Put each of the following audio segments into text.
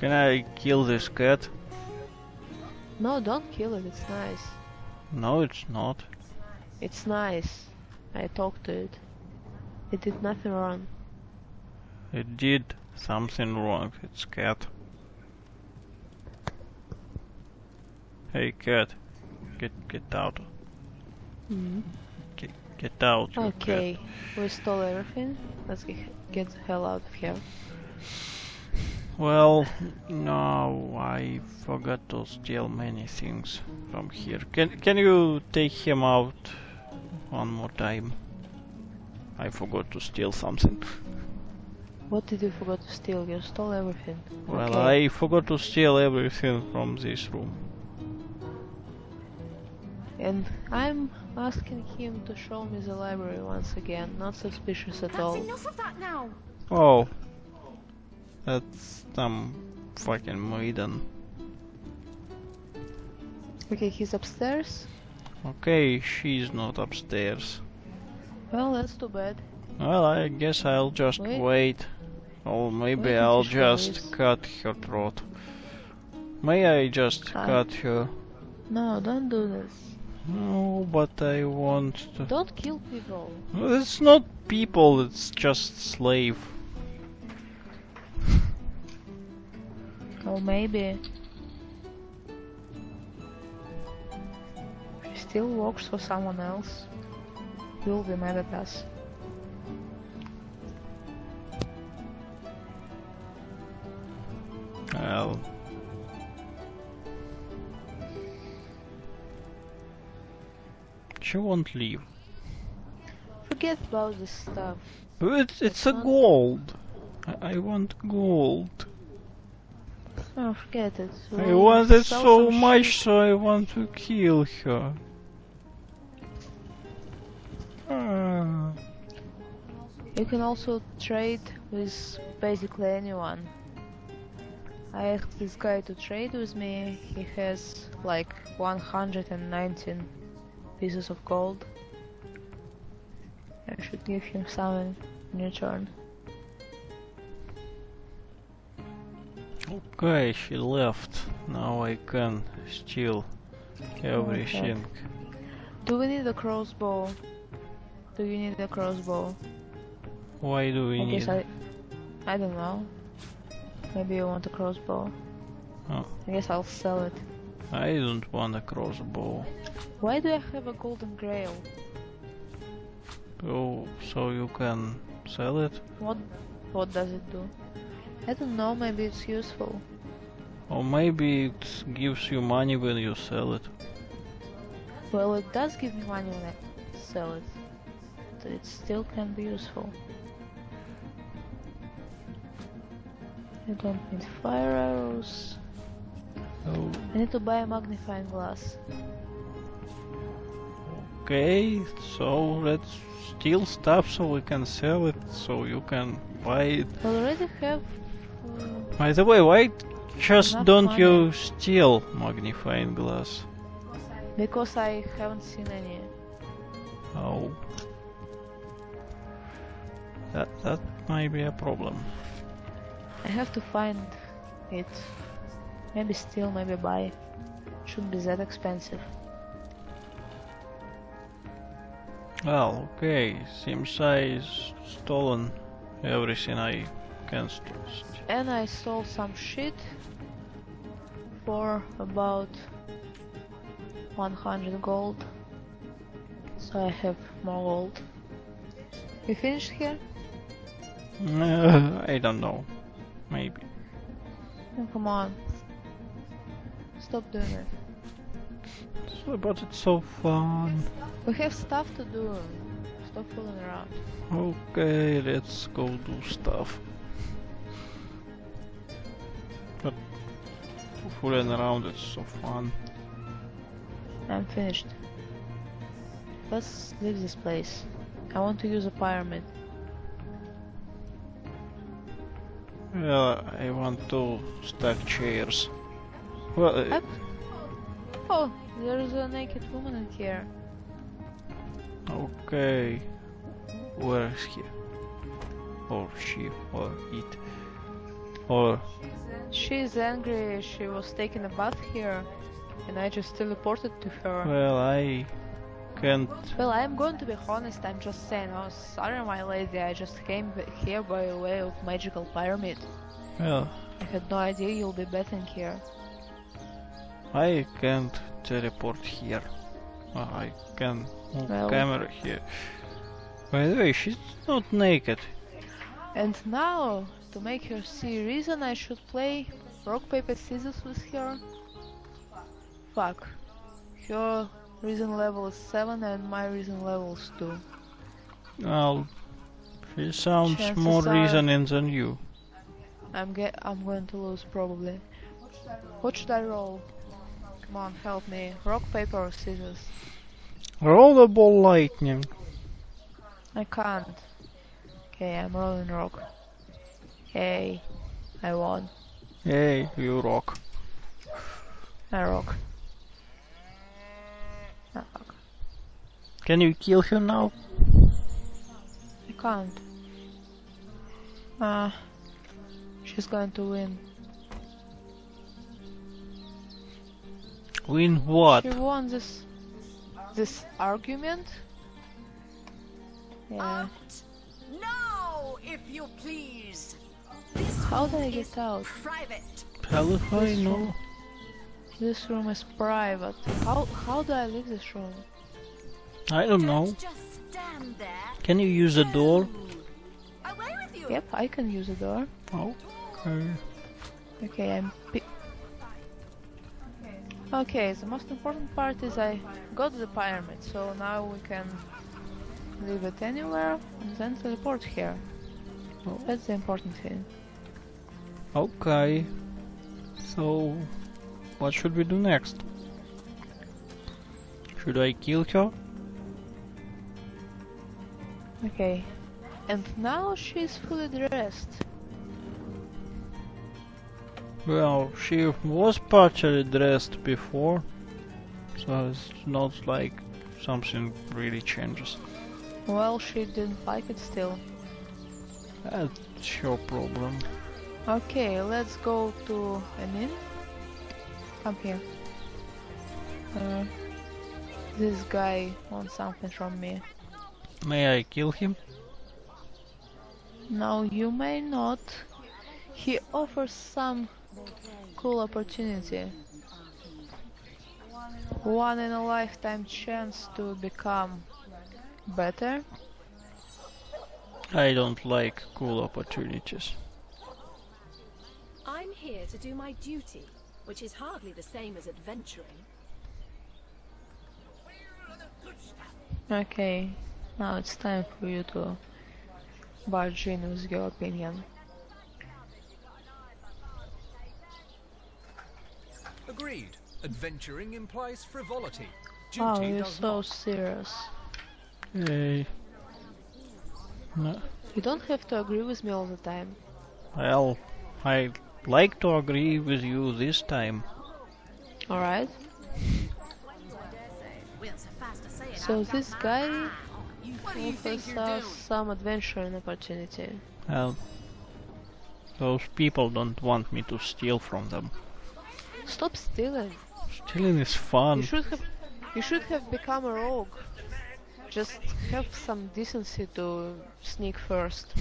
Can I kill this cat? No, don't kill it, it's nice. No, it's not. It's nice. I talked to it. It did nothing wrong. It did something wrong. It's cat. Hey cat, get get out. Mm. Get get out. Okay, we stole everything. Let's get, get the hell out of here. Cat. Well, no, I forgot to steal many things from here. Can can you take him out one more time? I forgot to steal something. What did you forget to steal? You stole everything. Well, okay. I forgot to steal everything from this room. And I'm asking him to show me the library once again. Not suspicious at That's all. enough of that now. Oh, that's some fucking maiden. Okay, he's upstairs. Okay, she's not upstairs. Well, that's too bad. Well, I guess I'll just Wait. wait. Or maybe Wait I'll just cut her throat. May I just Ah. cut her? No, don't do this. No, but I want to. Don't kill people. It's not people, it's just slave. Or maybe she still works for someone else. You'll be mad at us. Well. She won't leave. Forget about this stuff. It's, it's a gold. I, I want gold. Oh, forget it. I We'll want it so much, shit. so I want to kill her. Ah. You can also trade with basically anyone. I asked this guy to trade with me. He has like 119 pieces of gold. I should give him some in return. Okay, she left. Now I can steal everything. Do we need a crossbow? Do you need a crossbow? Why do we I need? guess I. I don't know. Maybe you want a crossbow. Oh. I guess I'll sell it. I don't want a crossbow. Why do I have a golden grail? Oh, so you can sell it? What what does it do? I don't know, maybe it's useful. Or maybe it gives you money when you sell it. Well, it does give me money when I sell it. But it still can be useful. I don't need fire arrows. Oh, I need to buy a magnifying glass. okay, so let's steal stuff so we can sell it, so you can buy it. I already have. By the way, why just don't money. you steal magnifying glass? because I haven't seen any. Oh. That that might be a problem. I have to find it. Maybe steal, maybe buy. Shouldn't be that expensive. Well, okay, seems I stolen everything I can st- st- And I sold some shit for about 100 gold. So I have more gold. We finished here? Uh, I don't know. Maybe. Oh, come on. Stop doing it. So, but it's so fun. We have stuff to do. Stop fooling around. Okay, let's go do stuff. But fooling around it's so fun. I'm finished. Let's leave this place. I want to use a pyramid. Yeah, I want to stack chairs. Well, uh, Oh, there's a naked woman in here. okay. Where is he? Or she, or it. Or She's angry. She was taking a bath here, and I just teleported to her. Well, I can't. Well, I'm going to be honest. I'm just saying. Oh, sorry, my lady. I just came here by way of magical pyramid. Well, I had no idea you'll be bathing here. I can't teleport here. I can move Well- camera here. By the way, she's not naked. And now, to make her see reason, I should play rock paper scissors with her. Fuck. Her reason level is seven, and my reason level is two. Well, she sounds Chances more reasoning than you. I'm get. I'm going to lose probably. What should I roll? Come on, help me. Rock, paper, or scissors? Roll the ball lightning. I can't. Okay, I'm rolling rock. Hey, I won. Hey, you rock. I rock. Ah, fuck. Can you kill her now? I can't. Ah, she's going to win. Win what? She won this this argument. Yeah. Out! No, if you please. This How do I get out? Private. Hell if I know. This room is private. How how do I leave this room? I don't know. Just stand. Can you use the door? Away with you. Yep, I can use a door. Okay. Okay, I'm. Okay, the most important part is I got the pyramid, so now we can leave it anywhere and then teleport here. Oh. That's the important thing. Okay. So, what should we do next? Should I kill her? Okay, and now she's fully dressed. Well, she was partially dressed before, so it's not like something really changes. Well, she didn't like it still. That's your problem. Okay, let's go to an inn. Come here. Uh, this guy wants something from me. May I kill him? No, you may not. He offers some cool opportunity. One in a lifetime chance to become better. I don't like cool opportunities. I'm here to do my duty, which is hardly the same as adventuring. Okay, now it's time for you to barge in with your opinion. Agreed. Adventuring implies frivolity. Oh, duty Wow, you're so not. serious. Hey. No, You don't have to agree with me all the time. well, I like to agree with you this time. Alright? Well, suffice to say it, So this guy eye. What do you offers us some adventuring opportunity. Well, those people don't want me to steal from them. Stop stealing. Stealing is You fun. should have you should have become a rogue. Just have some decency to sneak first.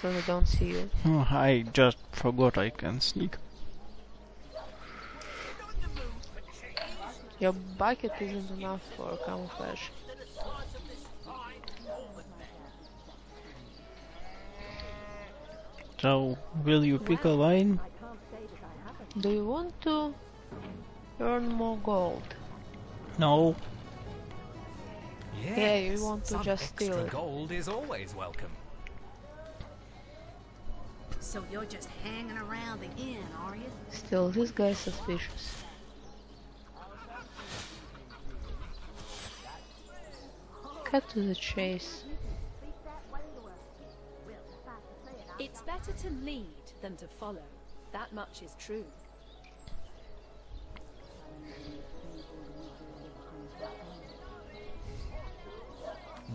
So they don't see you. Oh, I just forgot I can sneak. Your bucket isn't enough for camouflage. So, will you pick a line? Do you want to earn more gold? No. Yes, Yeah, you want to some just steal extra it. gold is always welcome. So you're just hanging around the inn, are you? Still, this guy's suspicious. Cut to the chase. It's better to lead than to follow. That much is true.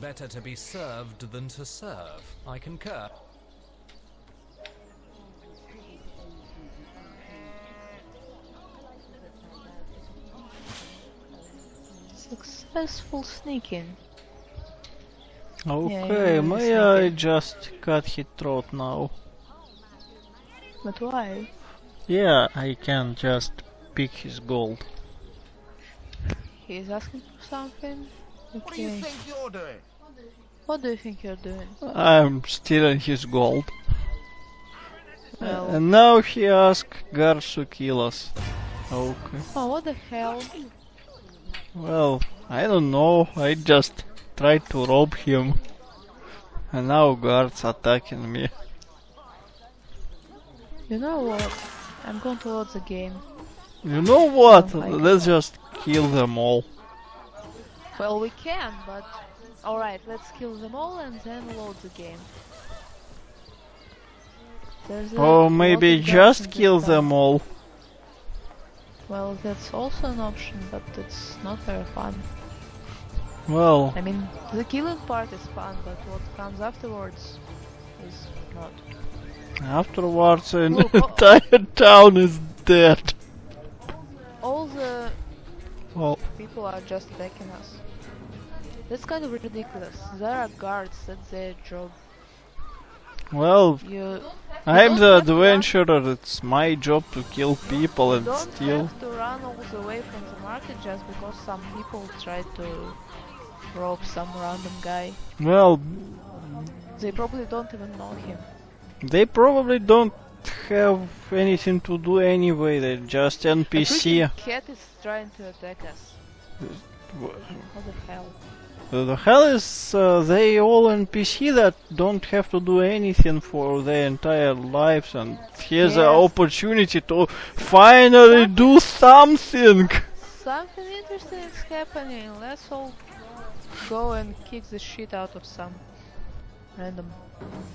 better to be served than to serve. I concur. Successful sneaking. Okay, yeah, may sneaking. I just cut his throat now? But why? Yeah, I can just pick his gold. He's asking for something? Okay. What do you think you're doing? What do you think you're doing? I'm stealing his gold. Well, And now he asks guards to kill us. Okay. oh, what the hell? Well, I don't know. I just tried to rob him. And now guards attacking me. You know what? I'm going to load the game. You know what? Let's just kill them all. Well, we can, but... Alright, let's kill them all and then load the game. Or oh, maybe just kill them all. Well, that's also an option, but it's not very fun. Well, I mean, the killing part is fun, but what comes afterwards is not. afterwards an Look, oh- entire town is dead. All the Well, people are just attacking us. That's kind of ridiculous. There are guards, that's their job. well, You I'm the have to run- adventurer. It's my job to kill people you and don't steal. have to run all the way from the market just because some people tried to rob some random guy. Well, They probably don't even know him. they probably don't have anything to do anyway. They're just NPC. freaking cat is trying to attack us. What the hell? The hell is uh, they all NPC that don't have to do anything for their entire lives and here's an opportunity to finally do something. Something interesting is happening. Let's all go and kick the shit out of some random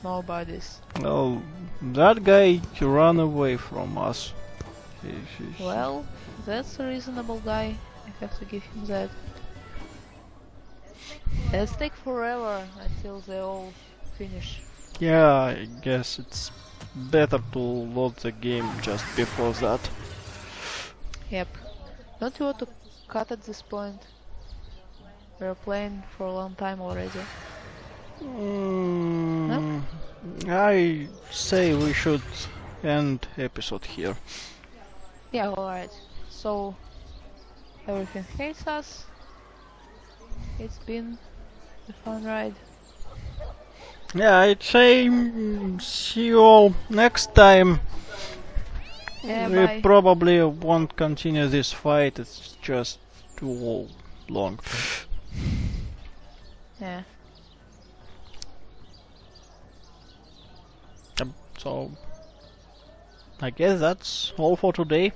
nobodies. Well, that guy ran away from us. Well, that's a reasonable guy. I have to give him that. Let's take forever until they all finish. Yeah, I guess it's better to load the game just before that. Yep. Don't you want to cut at this point? We're playing for a long time already. Mm, I say we should end episode here. Yeah, alright. So, everything hates us. It's been a fun ride. Yeah, I'd say see you all next time. Yeah, we bye. probably won't continue this fight, it's just too long. Yeah. So, I guess that's all for today.